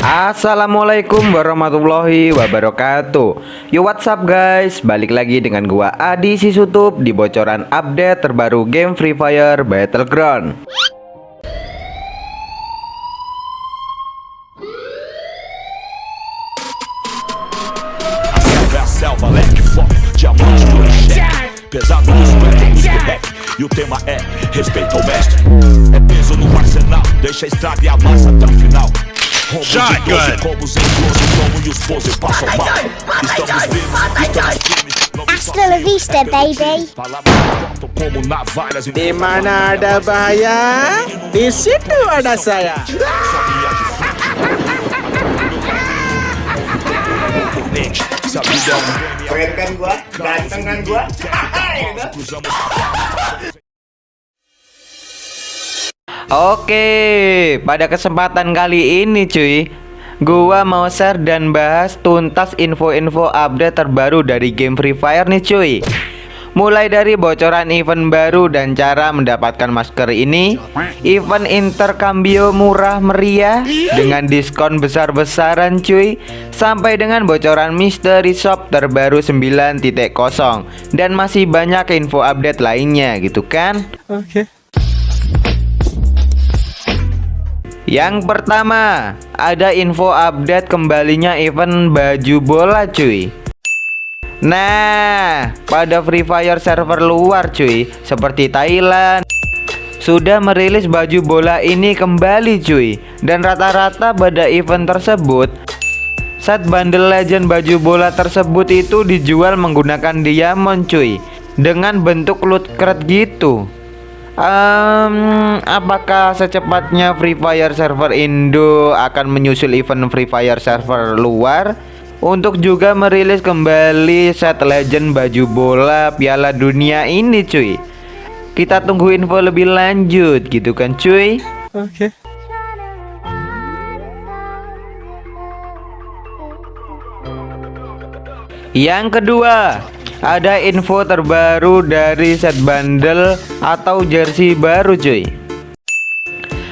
Assalamualaikum warahmatullahi wabarakatuh. Yo what's up guys? Balik lagi dengan gua Adi Sisutup Di bocoran update terbaru game Free Fire Battleground. E o tema é respeito ao mestre. É peso no arsenal, deixa a estrada e amassa até o final Shotgun! Hasta la vista, baby. Di mana ada bahaya, di situ ada saya. Keren kan gua? Ganteng kan gua? Oke pada kesempatan kali ini cuy Gua mau share dan bahas tuntas info-info update terbaru dari game Free Fire nih cuy Mulai dari bocoran event baru dan cara mendapatkan masker ini Event intercambio murah meriah Dengan diskon besar-besaran cuy Sampai dengan bocoran mystery shop terbaru 9.0 Dan masih banyak info update lainnya gitu kan Oke. Okay. Yang pertama Ada info update kembalinya event baju bola cuy. Nah, pada Free Fire server luar cuy, seperti Thailand sudah merilis baju bola ini kembali cuy. Dan rata-rata pada event tersebut set bundle legend baju bola tersebut itu dijual menggunakan diamond cuy dengan bentuk loot crate gitu um, apakah secepatnya Free Fire server Indo akan menyusul event Free Fire server luar untuk juga merilis kembali set legend baju bola Piala Dunia ini cuy. Kita tunggu info lebih lanjut gitu kan cuy. Oke. Okay. Yang kedua, ada info terbaru dari set bundle atau jersey baru cuy.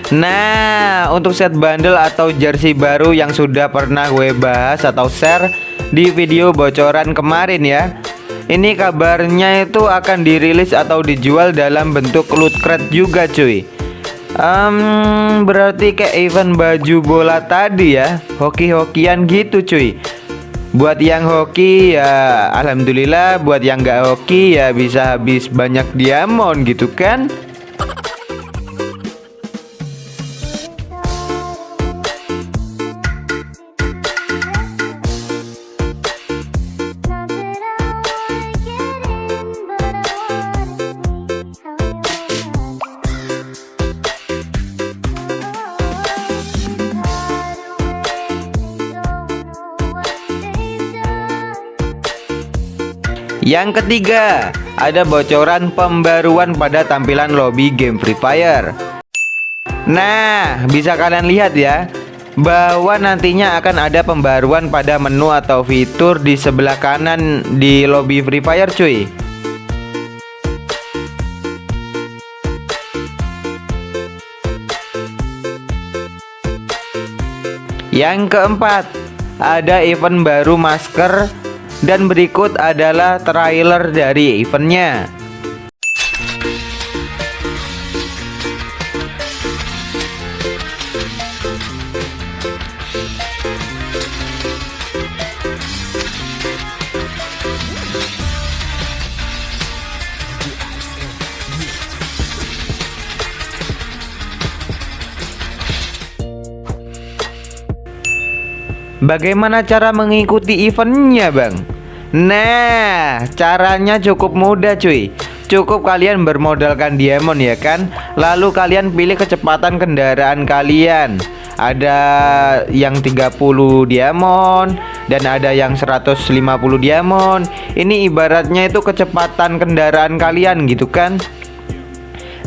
Nah, untuk set bundle atau jersey baru yang sudah pernah gue bahas atau share di video bocoran kemarin ya. Ini kabarnya itu akan dirilis atau dijual dalam bentuk loot crate juga cuy. Um, berarti kayak event baju bola tadi ya, hoki-hokian gitu cuy. Buat yang hoki ya alhamdulillah, buat yang gak hoki ya bisa habis banyak diamond gitu kan. Yang ketiga, ada bocoran pembaruan pada tampilan lobby game Free Fire. Nah, bisa kalian lihat ya, bahwa nantinya akan ada pembaruan pada menu atau fitur di sebelah kanan di lobby Free Fire cuy. Yang keempat, ada event baru masker dan berikut adalah trailer dari eventnya Bagaimana cara mengikuti eventnya bang? Nah caranya cukup mudah cuy. Cukup kalian bermodalkan diamond ya kan? Lalu kalian pilih kecepatan kendaraan kalian. Ada yang 30 diamond Dan ada yang 150 diamond. Ini ibaratnya itu kecepatan kendaraan kalian gitu kan?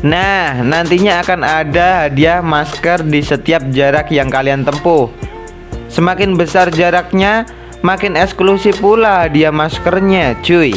Nah nantinya akan ada hadiah masker di setiap jarak yang kalian tempuh Semakin besar jaraknya, makin eksklusif pula dia maskernya, cuy.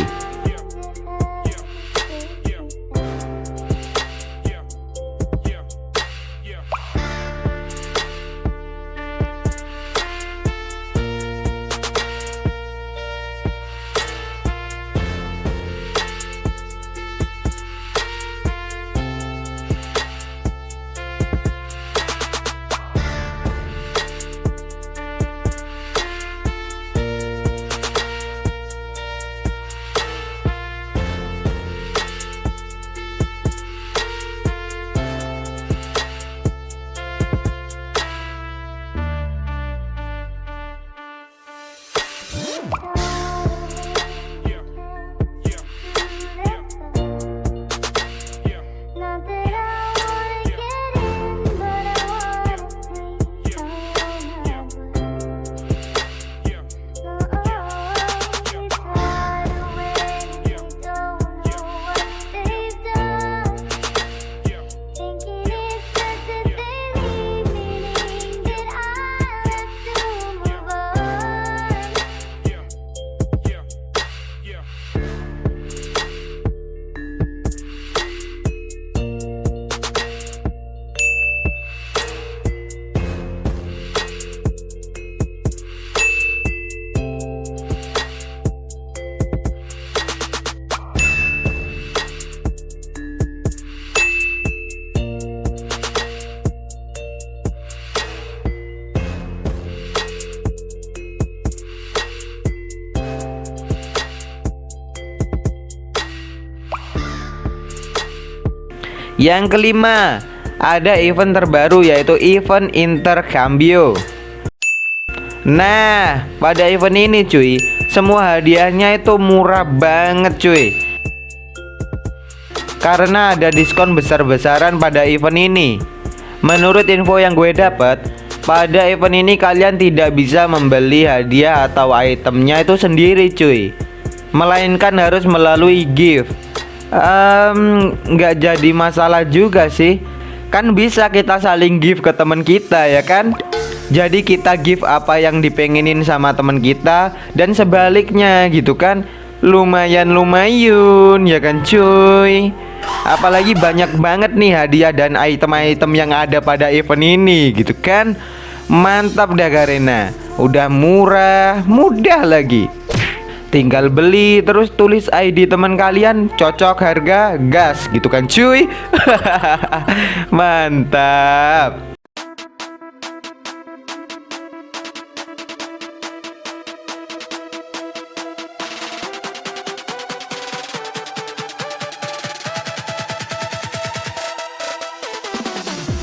Yang kelima, ada event terbaru yaitu event intercambio. Nah, pada event ini cuy, semua hadiahnya itu murah banget cuy. Karena ada diskon besar-besaran pada event ini. Menurut info yang gue dapat, pada event ini kalian tidak bisa membeli hadiah atau itemnya itu sendiri cuy. Melainkan harus melalui gift. Um, nggak jadi masalah juga sih. Kan bisa kita saling gift ke teman kita ya kan? Jadi kita give apa yang dipengenin sama teman kita dan sebaliknya gitu kan. Lumayan lumayun ya kan cuy. Apalagi banyak banget nih hadiah dan item-item yang ada pada event ini gitu kan. Mantap dah Garena. Udah murah, mudah lagi. Tinggal beli terus tulis ID teman kalian cocok harga gas gitu kan cuy. Mantap.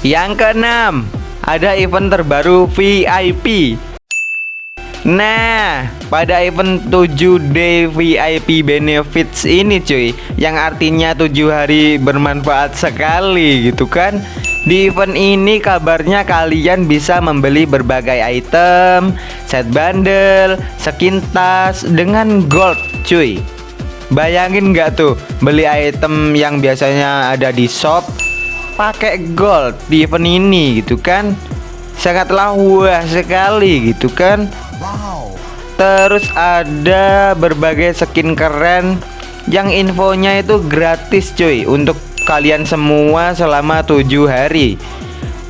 Yang keenam, ada event terbaru VIP. Nah, pada event 7D VIP benefits ini cuy, yang artinya 7 hari bermanfaat sekali gitu kan. Di event ini kabarnya kalian bisa membeli berbagai item, set bundle, skin tas dengan gold cuy. Bayangin nggak tuh beli item yang biasanya ada di shop pakai gold di event ini gitu kan sangatlah wah sekali gitu kan terus ada berbagai skin keren. Yang infonya itu gratis cuy untuk kalian semua selama tujuh hari.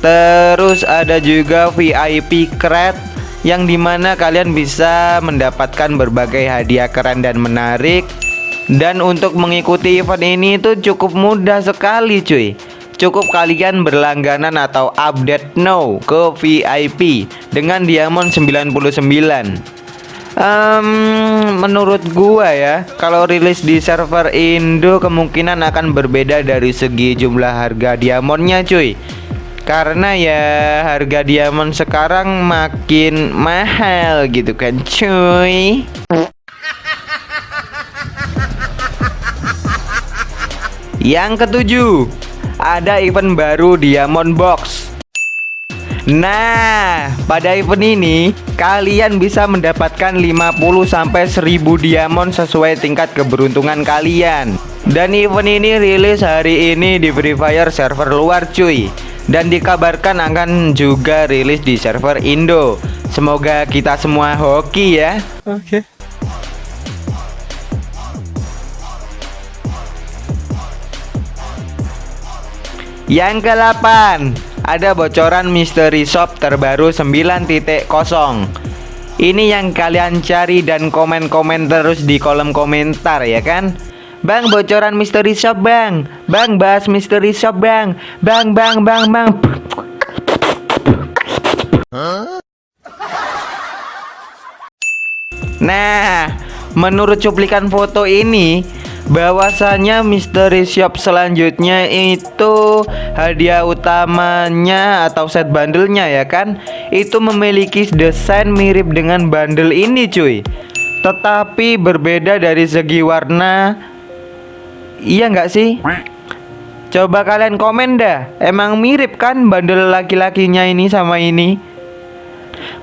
Terus ada juga VIP crate yang di mana kalian bisa mendapatkan berbagai hadiah keren dan menarik. Dan untuk mengikuti event ini itu cukup mudah sekali cuy. Cukup kalian berlangganan atau update now ke VIP dengan diamond 99 um, Menurut gua ya Kalau rilis di server Indo kemungkinan akan berbeda dari segi jumlah harga diamondnya cuy. Karena ya harga diamond sekarang makin mahal gitu kan cuy. Yang ketujuh ada event baru Diamond Box Nah, pada event ini kalian bisa mendapatkan 50 sampai 1000 diamond sesuai tingkat keberuntungan kalian. Dan event ini rilis hari ini di Free Fire server luar cuy. Dan dikabarkan akan juga rilis di server Indo. Semoga kita semua hoki ya. Oke. Okay. Yang ke-8 Ada bocoran mystery shop terbaru 9.0 Ini yang kalian cari dan komen-komen terus di kolom komentar ya kan? Bang bocoran mystery shop bang. Bang bahas mystery shop bang. Bang bang bang bang. Nah menurut cuplikan foto ini bahwasanya mystery shop selanjutnya itu hadiah utamanya atau set bundlenya ya kan? Itu memiliki desain mirip dengan bundle ini cuy. Tetapi berbeda dari segi warna. Iya nggak sih? Coba kalian komen dah. Emang mirip kan bundle laki-lakinya ini sama ini?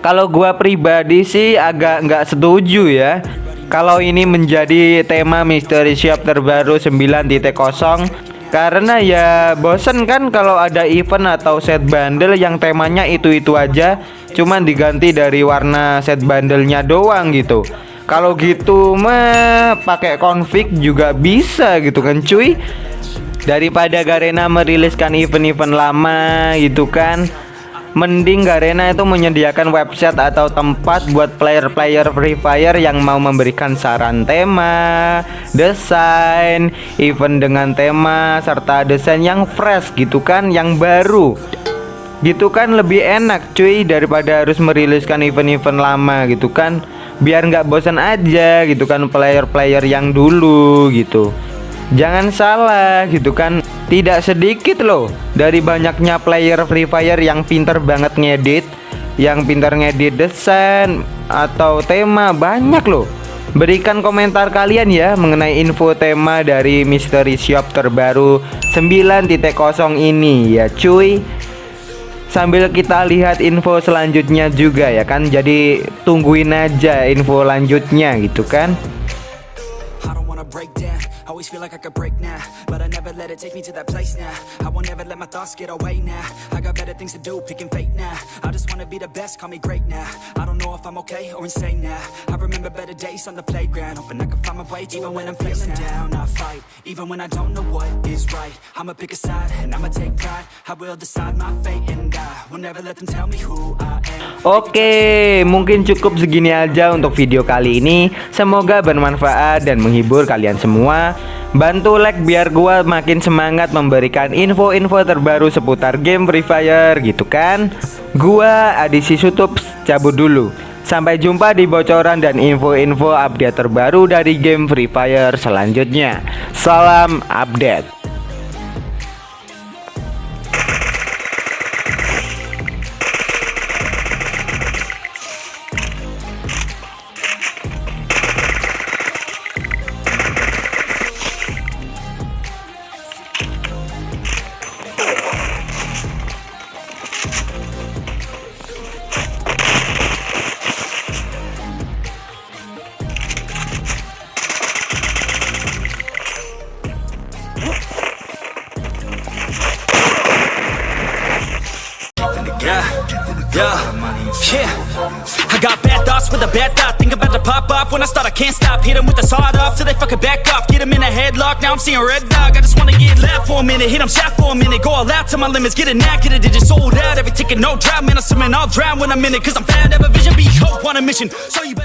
Kalau gua pribadi sih agak nggak setuju ya kalau ini menjadi tema Mystery Shop terbaru 9.0 karena ya bosen kan kalau ada event atau set bundle yang temanya itu-itu aja cuman diganti dari warna set bundlenya doang gitu. Kalau gitu mah pakai config juga bisa gitu kan cuy. Daripada Garena meriliskan event-event lama gitu kan Mending Garena itu menyediakan website atau tempat buat player-player Free Fire yang mau memberikan saran tema, desain, event dengan tema serta desain yang fresh gitu kan, yang baru. Gitu kan lebih enak cuy daripada harus meriliskan event-event lama gitu kan. Biar nggak bosan aja gitu kan player-player yang dulu gitu. Jangan salah gitu kan? Tidak sedikit loh Dari banyaknya player Free Fire yang pinter banget ngedit Yang pinter ngedit desain Atau tema banyak loh. Berikan komentar kalian ya mengenai info tema dari Mystery Shop terbaru 9.0 ini ya cuy. Sambil kita lihat info selanjutnya juga ya kan? Jadi tungguin aja info lanjutnya gitu kan Always feel like I could break now, but I never let it take me to that place now. I won't ever let my thoughts get away now. I got better things to do, picking fate now. I just wanna be the best, call me great now. I don't know if I'm okay or insane now. I remember better days on the playground, hoping I can find my way even when I'm feeling down. I fight, even when I don't know what is right. I'ma pick a side and I'ma take pride. I will decide my fate and I will never let them tell me who I am. Oke, mungkin cukup segini aja untuk video kali ini. Semoga bermanfaat dan menghibur kalian semua. Bantu like biar gua makin semangat memberikan info-info terbaru seputar game Free Fire gitu kan. Gua Adisi Sutup cabut dulu. Sampai jumpa di bocoran dan info-info update terbaru dari game Free Fire selanjutnya. Salam update. Bad thought. Think about to pop off when I start. I can't stop. Hit 'em with the sawed off till they fucking back off. Get 'em in a headlock. Now I'm seeing red dog. I just wanna get loud for a minute. Hit 'em shot for a minute. Go all out to my limits. Get a knack, get a digit sold out. Every ticket, no drought. Man, I'm swimming, I'll drown when I'm in it. Cause I'm fat, have a vision, be hope on a mission. So you.